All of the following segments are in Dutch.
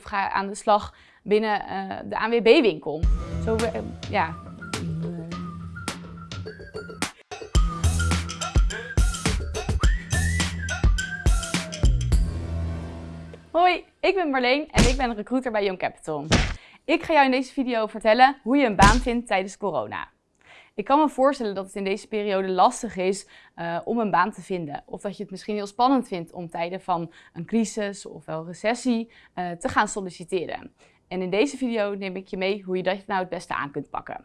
of ga aan de slag binnen uh, de ANWB-winkel. Zo, uh, ja. Hoi, ik ben Marleen en ik ben recruiter bij Young Capital. Ik ga jou in deze video vertellen hoe je een baan vindt tijdens corona. Ik kan me voorstellen dat het in deze periode lastig is uh, om een baan te vinden. Of dat je het misschien heel spannend vindt om tijden van een crisis of wel recessie uh, te gaan solliciteren. En in deze video neem ik je mee hoe je dat nou het beste aan kunt pakken.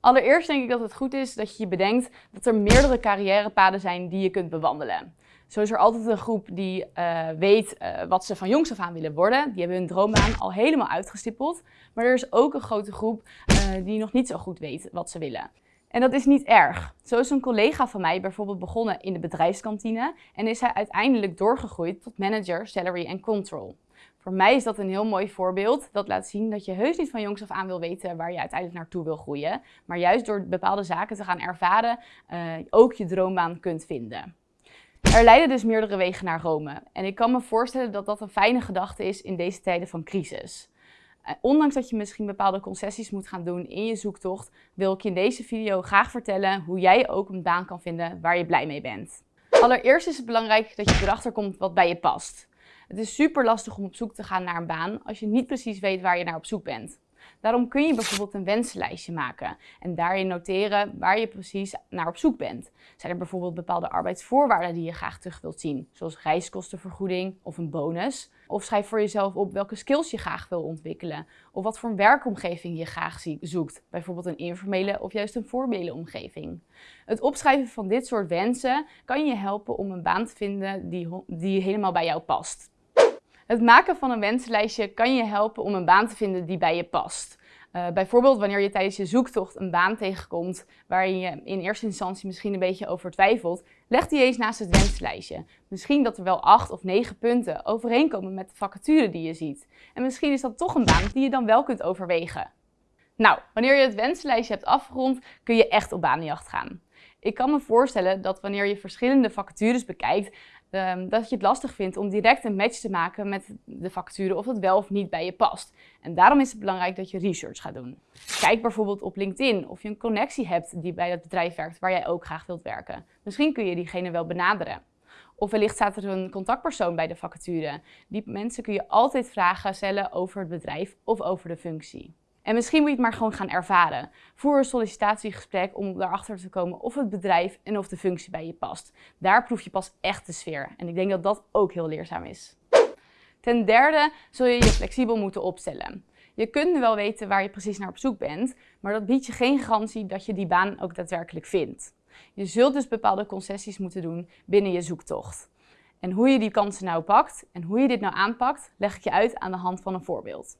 Allereerst denk ik dat het goed is dat je je bedenkt dat er meerdere carrièrepaden zijn die je kunt bewandelen. Zo is er altijd een groep die uh, weet uh, wat ze van jongs af aan willen worden. Die hebben hun droombaan al helemaal uitgestippeld. Maar er is ook een grote groep uh, die nog niet zo goed weet wat ze willen. En dat is niet erg. Zo is een collega van mij bijvoorbeeld begonnen in de bedrijfskantine en is hij uiteindelijk doorgegroeid tot manager salary and control. Voor mij is dat een heel mooi voorbeeld dat laat zien dat je heus niet van jongs af aan wil weten waar je uiteindelijk naartoe wil groeien. Maar juist door bepaalde zaken te gaan ervaren ook je droombaan kunt vinden. Er leiden dus meerdere wegen naar Rome. En ik kan me voorstellen dat dat een fijne gedachte is in deze tijden van crisis. Eh, ondanks dat je misschien bepaalde concessies moet gaan doen in je zoektocht, wil ik je in deze video graag vertellen hoe jij ook een baan kan vinden waar je blij mee bent. Allereerst is het belangrijk dat je erachter komt wat bij je past. Het is super lastig om op zoek te gaan naar een baan als je niet precies weet waar je naar op zoek bent. Daarom kun je bijvoorbeeld een wensenlijstje maken en daarin noteren waar je precies naar op zoek bent. Zijn er bijvoorbeeld bepaalde arbeidsvoorwaarden die je graag terug wilt zien, zoals reiskostenvergoeding of een bonus? Of schrijf voor jezelf op welke skills je graag wil ontwikkelen of wat voor een werkomgeving je graag zoekt, bijvoorbeeld een informele of juist een formele omgeving. Het opschrijven van dit soort wensen kan je helpen om een baan te vinden die, die helemaal bij jou past. Het maken van een wensenlijstje kan je helpen om een baan te vinden die bij je past. Uh, bijvoorbeeld wanneer je tijdens je zoektocht een baan tegenkomt waar je in eerste instantie misschien een beetje over twijfelt, leg die eens naast het wenslijstje. Misschien dat er wel acht of negen punten overeenkomen met de vacature die je ziet. En misschien is dat toch een baan die je dan wel kunt overwegen. Nou, wanneer je het wenslijstje hebt afgerond, kun je echt op banenjacht gaan. Ik kan me voorstellen dat wanneer je verschillende vacatures bekijkt, um, dat je het lastig vindt om direct een match te maken met de vacature of het wel of niet bij je past. En daarom is het belangrijk dat je research gaat doen. Kijk bijvoorbeeld op LinkedIn of je een connectie hebt die bij het bedrijf werkt waar jij ook graag wilt werken. Misschien kun je diegene wel benaderen. Of wellicht staat er een contactpersoon bij de vacature. Die mensen kun je altijd vragen stellen over het bedrijf of over de functie. En misschien moet je het maar gewoon gaan ervaren. Voer een sollicitatiegesprek om erachter te komen of het bedrijf en of de functie bij je past. Daar proef je pas echt de sfeer. En ik denk dat dat ook heel leerzaam is. Ten derde zul je je flexibel moeten opstellen. Je kunt wel weten waar je precies naar op zoek bent, maar dat biedt je geen garantie dat je die baan ook daadwerkelijk vindt. Je zult dus bepaalde concessies moeten doen binnen je zoektocht. En hoe je die kansen nou pakt en hoe je dit nou aanpakt, leg ik je uit aan de hand van een voorbeeld.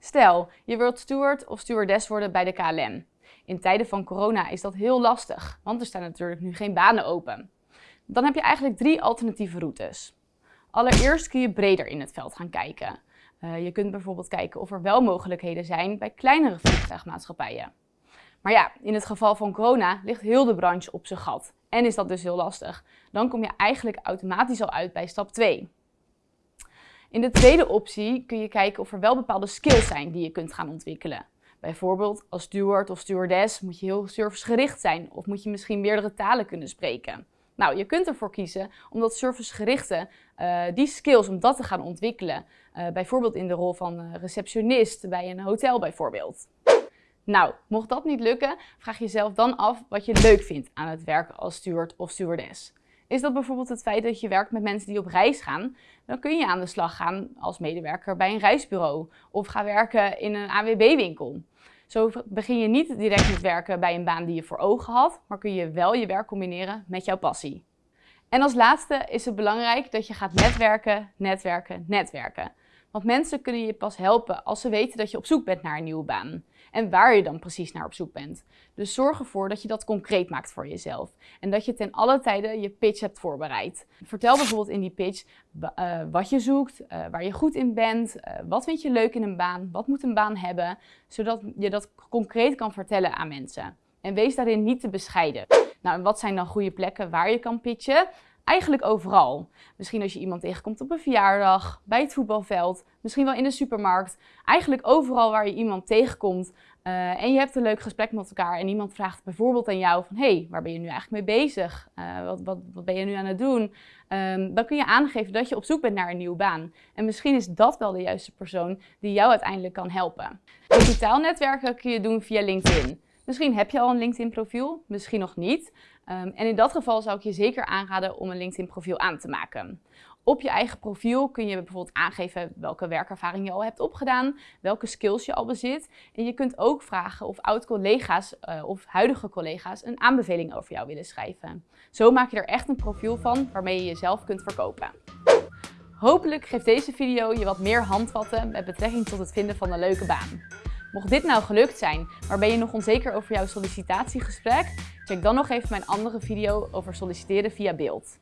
Stel, je wilt steward of stewardess worden bij de KLM. In tijden van corona is dat heel lastig, want er staan natuurlijk nu geen banen open. Dan heb je eigenlijk drie alternatieve routes. Allereerst kun je breder in het veld gaan kijken. Uh, je kunt bijvoorbeeld kijken of er wel mogelijkheden zijn bij kleinere vliegtuigmaatschappijen. Maar ja, in het geval van corona ligt heel de branche op zijn gat en is dat dus heel lastig. Dan kom je eigenlijk automatisch al uit bij stap 2. In de tweede optie kun je kijken of er wel bepaalde skills zijn die je kunt gaan ontwikkelen. Bijvoorbeeld als steward of stewardess moet je heel servicegericht zijn of moet je misschien meerdere talen kunnen spreken. Nou, je kunt ervoor kiezen om dat servicegerichte, uh, die skills, om dat te gaan ontwikkelen. Uh, bijvoorbeeld in de rol van receptionist bij een hotel bijvoorbeeld. Nou, mocht dat niet lukken, vraag jezelf dan af wat je leuk vindt aan het werken als steward of stewardess. Is dat bijvoorbeeld het feit dat je werkt met mensen die op reis gaan? Dan kun je aan de slag gaan als medewerker bij een reisbureau of ga werken in een AWB-winkel. Zo begin je niet direct met werken bij een baan die je voor ogen had, maar kun je wel je werk combineren met jouw passie. En als laatste is het belangrijk dat je gaat netwerken, netwerken, netwerken. Want mensen kunnen je pas helpen als ze weten dat je op zoek bent naar een nieuwe baan en waar je dan precies naar op zoek bent. Dus zorg ervoor dat je dat concreet maakt voor jezelf en dat je ten alle tijden je pitch hebt voorbereid. Vertel bijvoorbeeld in die pitch uh, wat je zoekt, uh, waar je goed in bent, uh, wat vind je leuk in een baan, wat moet een baan hebben, zodat je dat concreet kan vertellen aan mensen. En wees daarin niet te bescheiden. Nou, wat zijn dan goede plekken waar je kan pitchen? Eigenlijk overal. Misschien als je iemand tegenkomt op een verjaardag, bij het voetbalveld, misschien wel in de supermarkt. Eigenlijk overal waar je iemand tegenkomt uh, en je hebt een leuk gesprek met elkaar en iemand vraagt bijvoorbeeld aan jou van... hey, waar ben je nu eigenlijk mee bezig? Uh, wat, wat, wat ben je nu aan het doen? Um, dan kun je aangeven dat je op zoek bent naar een nieuwe baan. En misschien is dat wel de juiste persoon die jou uiteindelijk kan helpen. Digitaal netwerken kun je doen via LinkedIn. Misschien heb je al een LinkedIn profiel, misschien nog niet. Um, en in dat geval zou ik je zeker aanraden om een LinkedIn profiel aan te maken. Op je eigen profiel kun je bijvoorbeeld aangeven welke werkervaring je al hebt opgedaan, welke skills je al bezit. En je kunt ook vragen of oud-collega's uh, of huidige collega's een aanbeveling over jou willen schrijven. Zo maak je er echt een profiel van waarmee je jezelf kunt verkopen. Hopelijk geeft deze video je wat meer handvatten met betrekking tot het vinden van een leuke baan. Mocht dit nou gelukt zijn, maar ben je nog onzeker over jouw sollicitatiegesprek? Check dan nog even mijn andere video over solliciteren via beeld.